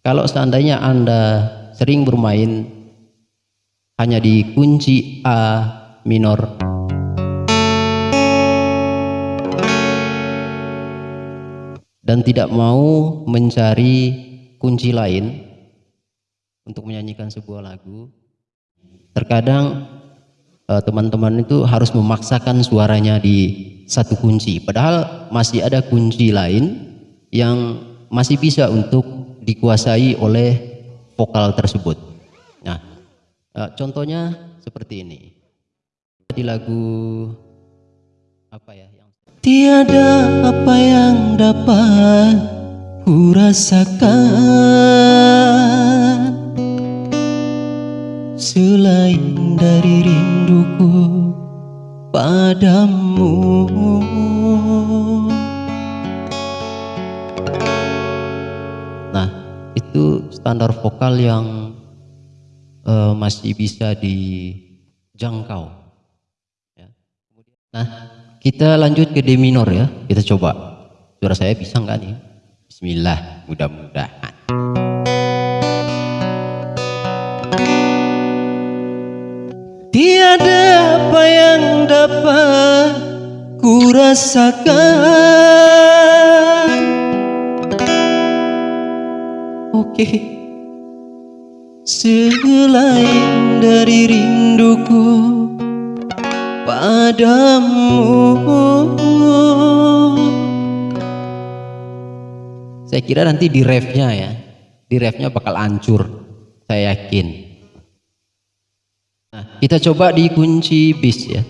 Kalau seandainya Anda sering bermain hanya di kunci A minor. Dan tidak mau mencari kunci lain untuk menyanyikan sebuah lagu terkadang eh, teman-teman itu harus memaksakan suaranya di satu kunci. Padahal masih ada kunci lain yang masih bisa untuk dikuasai oleh vokal tersebut. Nah eh, contohnya seperti ini. Di lagu apa ya yang Tiada apa yang dapat ku rasakan Selain dari rinduku padamu standar vokal yang eh, masih bisa dijangkau. Ya. Nah, kita lanjut ke D minor ya. Kita coba. Suara saya bisa nggak nih? Bismillah, mudah-mudahan. Tiada apa yang dapat ku rasakan Selain dari rinduku padamu Saya kira nanti di refnya ya. Di refnya bakal hancur. Saya yakin. Nah, kita coba di kunci bis ya.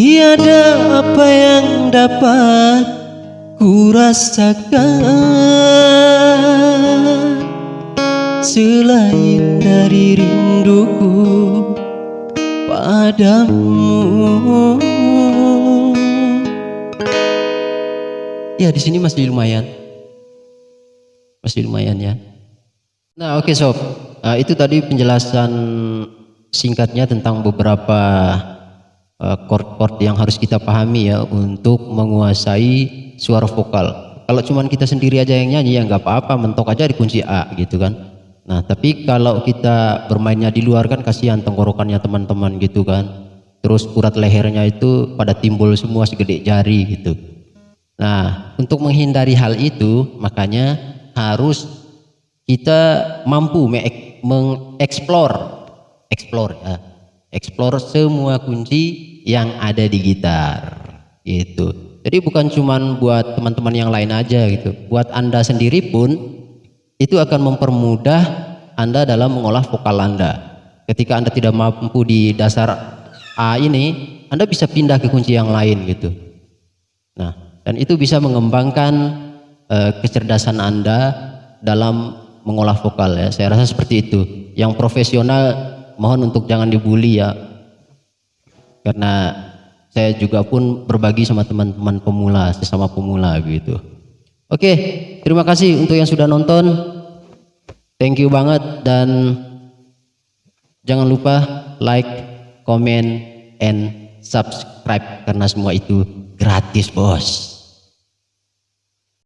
Tiada apa yang dapat ku rasakan Selain dari rinduku padamu. Ya di sini masih lumayan, masih lumayan ya. Nah oke sob, Nah, itu tadi penjelasan singkatnya tentang beberapa eh, chord-chord yang harus kita pahami ya untuk menguasai suara vokal. Kalau cuman kita sendiri aja yang nyanyi ya nggak apa-apa, mentok aja di kunci A gitu kan. Nah tapi kalau kita bermainnya di luar kan kasihan tenggorokannya teman-teman gitu kan. Terus urat lehernya itu pada timbul semua segede jari gitu. Nah, untuk menghindari hal itu, makanya harus kita mampu me- mengeksplor, eksplor ya, eksplor semua kunci yang ada di gitar, gitu. Jadi bukan cuman buat teman-teman yang lain aja gitu, buat anda sendiri pun itu akan mempermudah anda dalam mengolah vokal anda. Ketika anda tidak mampu di dasar A ini, anda bisa pindah ke kunci yang lain gitu. Nah, dan itu bisa mengembangkan eh, kecerdasan Anda dalam mengolah vokal ya. Saya rasa seperti itu. Yang profesional mohon untuk jangan dibully ya. Karena saya juga pun berbagi sama teman-teman pemula, sesama pemula gitu. Oke, terima kasih untuk yang sudah nonton. Thank you banget dan jangan lupa like, comment, and subscribe karena semua itu gratis, Bos.